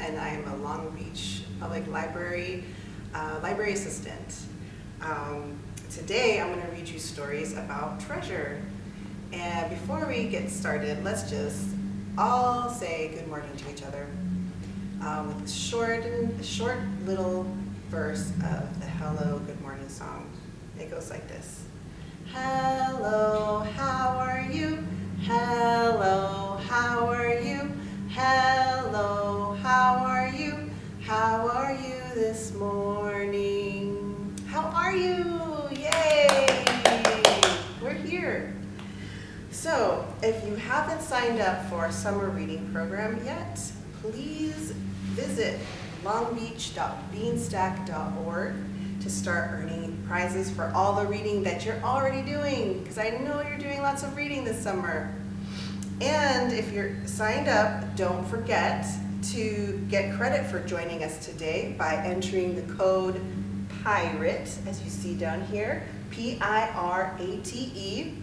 and I am a Long Beach Public Library uh, library assistant. Um, today I'm going to read you stories about treasure. And before we get started, let's just all say good morning to each other um, with a short, a short little verse of the Hello Good Morning song. It goes like this. Hello, how are you? Hello, if you haven't signed up for our summer reading program yet, please visit longbeach.beanstack.org to start earning prizes for all the reading that you're already doing, because I know you're doing lots of reading this summer. And if you're signed up, don't forget to get credit for joining us today by entering the code PIRATE, as you see down here, P-I-R-A-T-E,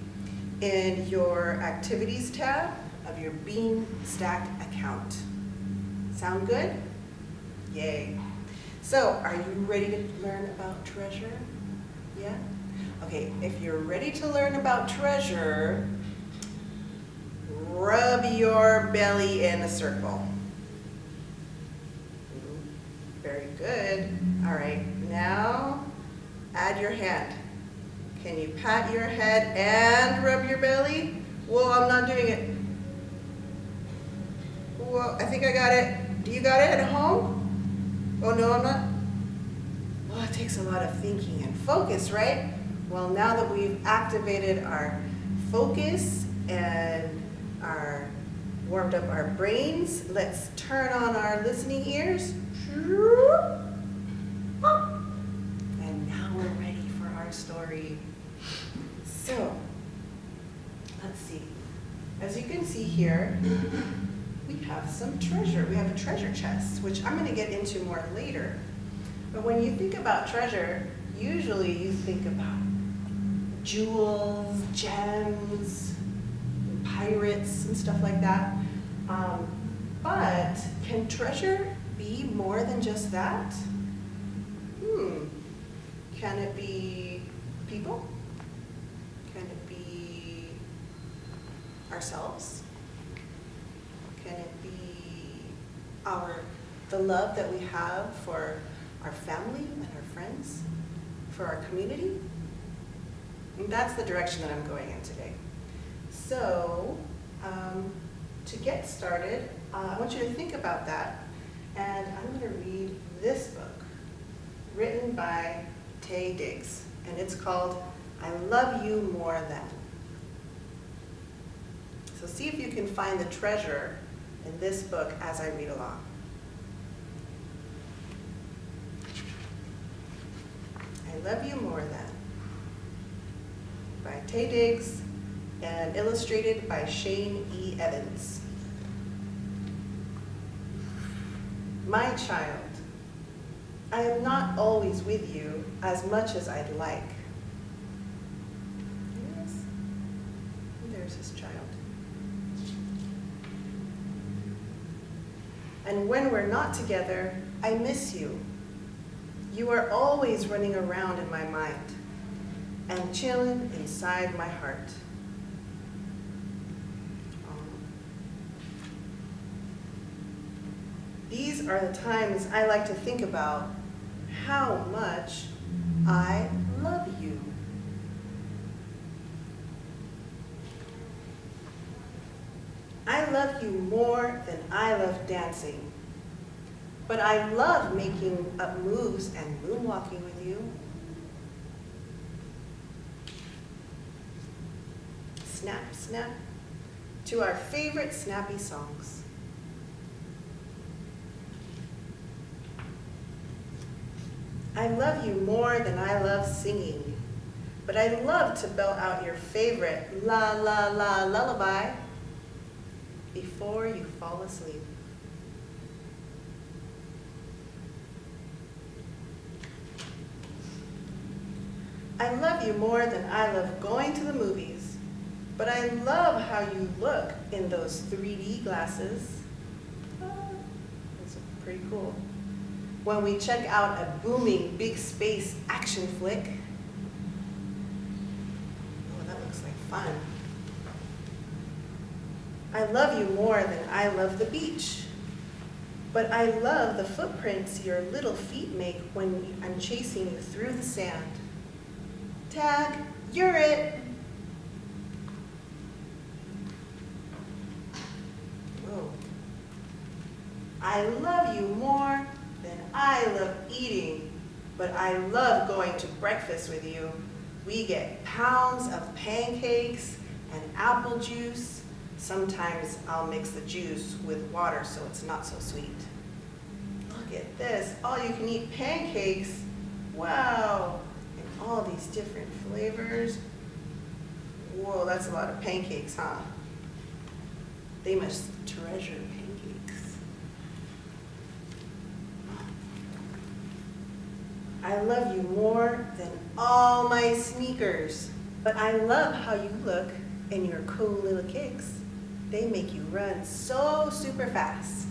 in your Activities tab of your Beanstack account. Sound good? Yay. So, are you ready to learn about treasure? Yeah? Okay, if you're ready to learn about treasure, rub your belly in a circle. Very good. All right, now add your hand. Can you pat your head and rub your belly? Whoa, I'm not doing it. Whoa, I think I got it. Do you got it at home? Oh no, I'm not. Well, it takes a lot of thinking and focus, right? Well, now that we've activated our focus and our warmed up our brains, let's turn on our listening ears. And now we're ready for our story. So, let's see. As you can see here, we have some treasure. We have a treasure chest, which I'm going to get into more later. But when you think about treasure, usually you think about jewels, gems, pirates, and stuff like that. Um, but can treasure be more than just that? Hmm. Can it be people? Can it be ourselves? Can it be our the love that we have for our family and our friends, for our community? And that's the direction that I'm going in today. So, um, to get started, uh, I want you to think about that and I'm going to read this book, written by Taye Diggs, and it's called I Love You More Than. So see if you can find the treasure in this book as I read along. I Love You More Than by Taye Diggs and illustrated by Shane E. Evans. My child, I am not always with you as much as I'd like. Yes, there's his child. And when we're not together, I miss you. You are always running around in my mind and chilling inside my heart. Um, these are the times I like to think about how much I love you. I love you more than I love dancing. But I love making up moves and moonwalking with you. Snap, snap, to our favorite snappy songs. I love you more than I love singing, but I love to belt out your favorite la la la lullaby before you fall asleep. I love you more than I love going to the movies, but I love how you look in those 3D glasses. Oh, those pretty cool. When we check out a booming big space action flick, oh, that looks like fun. I love you more than I love the beach. But I love the footprints your little feet make when I'm chasing you through the sand. Tag, you're it. I love you more than I love eating, but I love going to breakfast with you. We get pounds of pancakes and apple juice Sometimes I'll mix the juice with water so it's not so sweet. Look at this, all you can eat pancakes. Wow, all these different flavors. Whoa, that's a lot of pancakes, huh? They must treasure pancakes. I love you more than all my sneakers, but I love how you look in your cool little kicks. They make you run so super fast.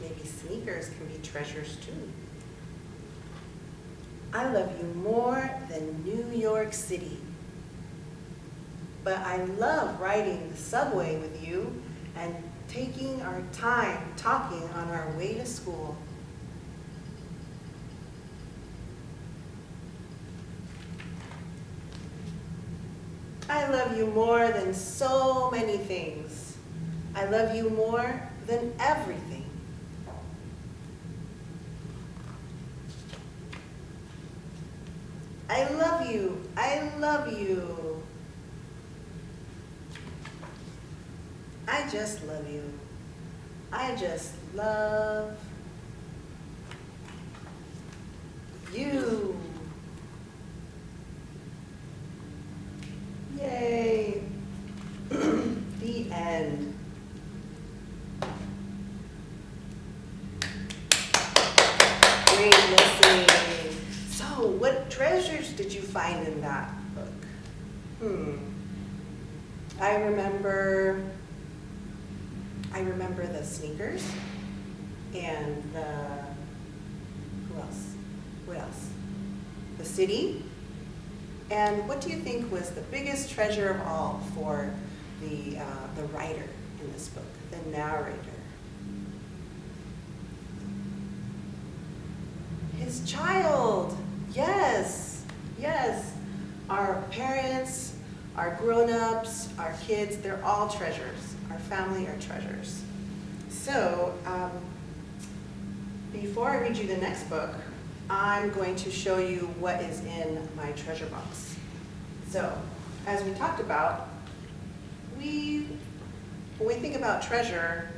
Maybe sneakers can be treasures too. I love you more than New York City. But I love riding the subway with you and taking our time talking on our way to school. I love you more than so many things. I love you more than everything. I love you. I love you. I just love you. I just love you. Yay. the end. Great listening. So, what treasures did you find in that book? Hmm. I remember, I remember the sneakers and the, who else? What else? The city and what do you think was the biggest treasure of all for the, uh, the writer in this book, the narrator? His child, yes, yes. Our parents, our grown-ups, our kids, they're all treasures. Our family are treasures. So, um, before I read you the next book, I'm going to show you what is in my treasure box. So, as we talked about, we, when we think about treasure,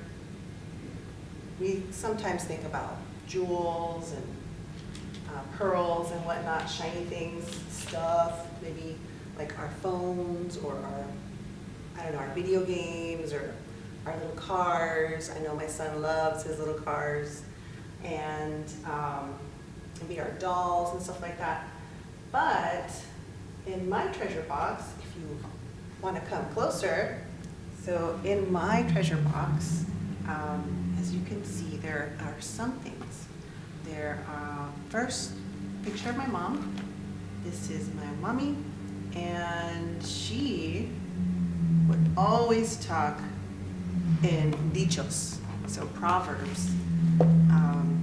we sometimes think about jewels and uh, pearls and whatnot, shiny things, stuff, maybe like our phones or our, I don't know, our video games or our little cars. I know my son loves his little cars. And um, maybe our dolls and stuff like that. But in my treasure box, if you want to come closer, so in my treasure box, um, as you can see, there are some things. There are, first, picture of my mom. This is my mommy, and she would always talk in dichos, so proverbs. Um,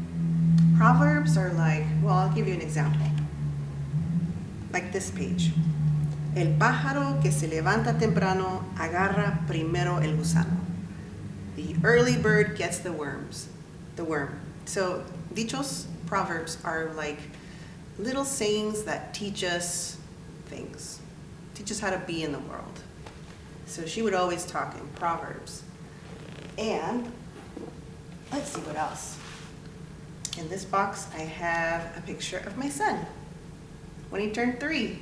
Proverbs are like, well, I'll give you an example. Like this page. El pájaro que se levanta temprano agarra primero el gusano. The early bird gets the worms, the worm. So dichos, proverbs, are like little sayings that teach us things, teach us how to be in the world. So she would always talk in proverbs. And let's see what else. In this box, I have a picture of my son when he turned three.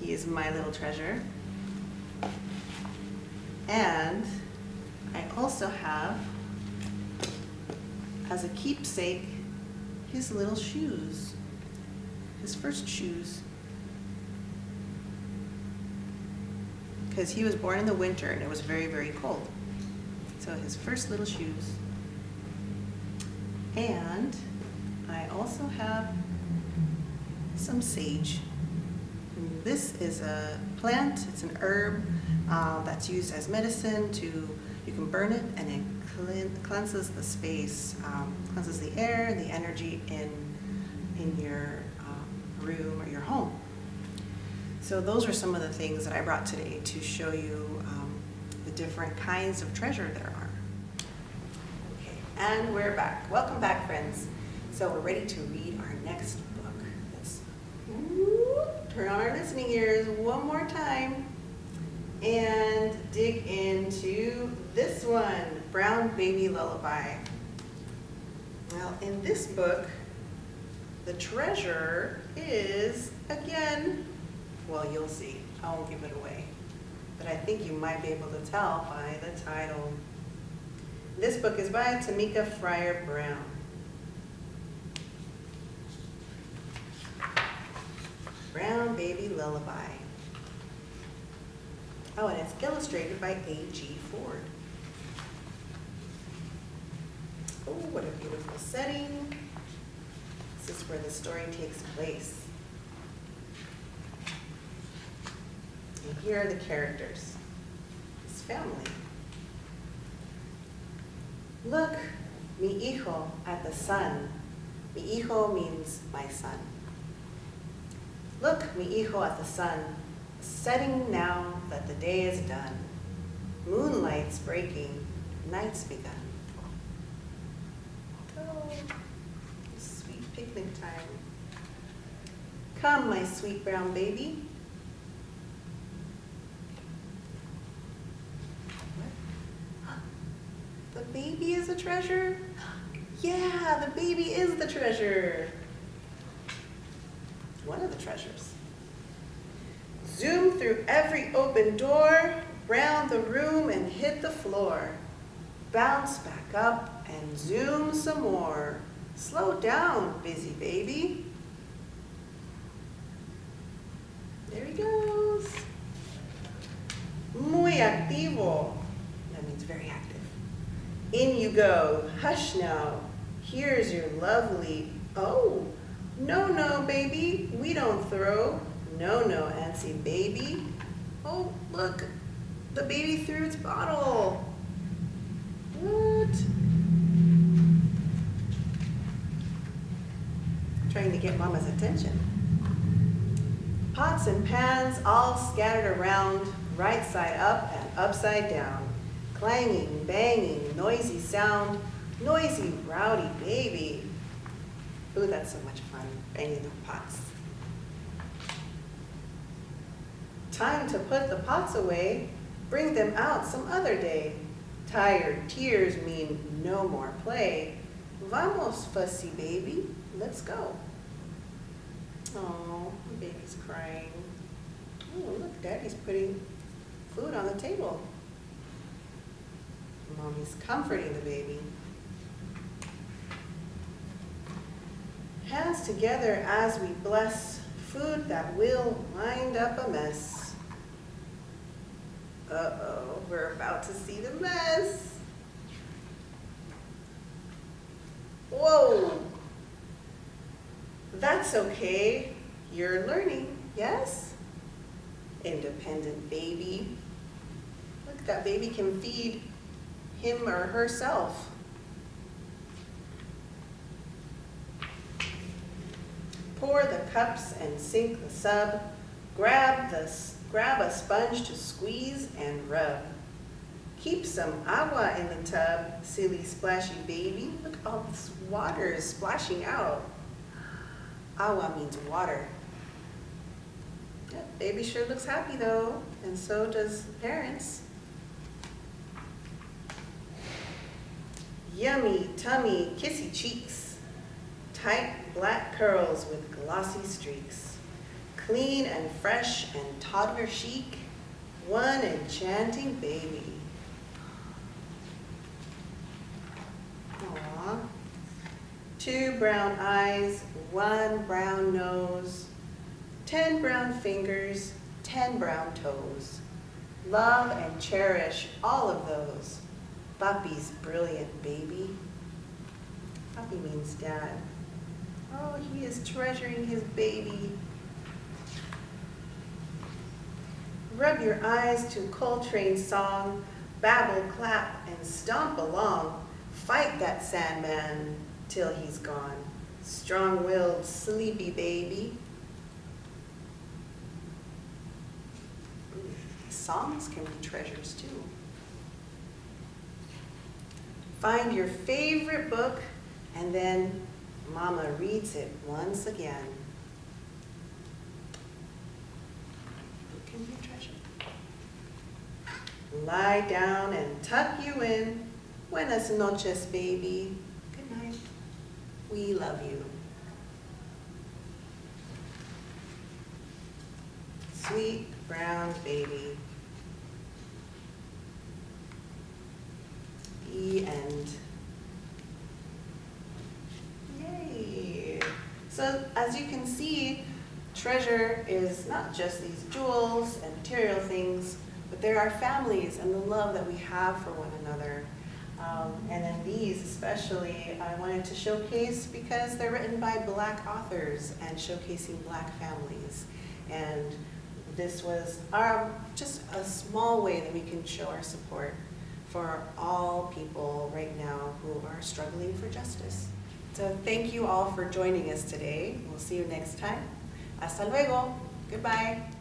He is my little treasure. And I also have, as a keepsake, his little shoes, his first shoes. Because he was born in the winter and it was very, very cold. So his first little shoes. And I also have some sage. This is a plant, it's an herb uh, that's used as medicine to, you can burn it and it cleanses the space, um, cleanses the air, the energy in, in your um, room or your home. So those are some of the things that I brought today to show you um, the different kinds of treasure there are. Okay, and we're back. Welcome back, friends. So we're ready to read our next book. Let's turn on our listening ears one more time and dig into this one, Brown Baby Lullaby. Well, in this book, the treasure is, again, well, you'll see. I won't give it away. But I think you might be able to tell by the title. This book is by Tameka Fryer Brown. Brown Baby Lullaby. Oh, and it's illustrated by A.G. Ford. Oh, what a beautiful setting. This is where the story takes place. And here are the characters, his family. Look, mi hijo, at the sun. Mi hijo means my son. Look, mi hijo, at the sun, setting now that the day is done. Moonlight's breaking, night's begun. Oh, sweet picnic time. Come, my sweet brown baby, baby is a treasure? Yeah, the baby is the treasure. One of the treasures. Zoom through every open door, round the room and hit the floor. Bounce back up and zoom some more. Slow down, busy baby. There he goes. Muy activo. That means very active. In you go. Hush now. Here's your lovely, oh, no, no, baby, we don't throw. No, no, antsy baby. Oh, look, the baby threw its bottle. What? Trying to get mama's attention. Pots and pans all scattered around, right side up and upside down clanging, banging, noisy sound, noisy, rowdy baby. Ooh, that's so much fun, banging the pots. Time to put the pots away, bring them out some other day. Tired tears mean no more play. Vamos, fussy baby, let's go. Oh, the baby's crying. Oh, look, daddy's putting food on the table. Mommy's comforting the baby. Hands together as we bless food that will wind up a mess. Uh-oh, we're about to see the mess. Whoa. That's okay. You're learning, yes? Independent baby. Look, that baby can feed him or herself. Pour the cups and sink the sub. Grab, the, grab a sponge to squeeze and rub. Keep some agua in the tub, silly splashy baby. Look, all this water is splashing out. Agua means water. Yep, baby sure looks happy though, and so does parents. Yummy, tummy, kissy cheeks. Tight black curls with glossy streaks. Clean and fresh and toddler chic. One enchanting baby. Aww. Two brown eyes, one brown nose, ten brown fingers, ten brown toes. Love and cherish all of those. Papi's brilliant baby. Papi means dad. Oh, he is treasuring his baby. Rub your eyes to Coltrane's song, babble, clap, and stomp along. Fight that Sandman till he's gone. Strong-willed, sleepy baby. Songs can be treasures too. Find your favorite book and then Mama reads it once again. Can be a treasure. Lie down and tuck you in. Buenas noches, baby. Good night. We love you. Sweet brown baby. The end. Yay! So as you can see, treasure is not just these jewels and material things, but there are families and the love that we have for one another. Um, and then these especially, I wanted to showcase because they're written by black authors and showcasing black families. And this was our, just a small way that we can show our support for all people right now who are struggling for justice. So thank you all for joining us today. We'll see you next time. Hasta luego. Goodbye.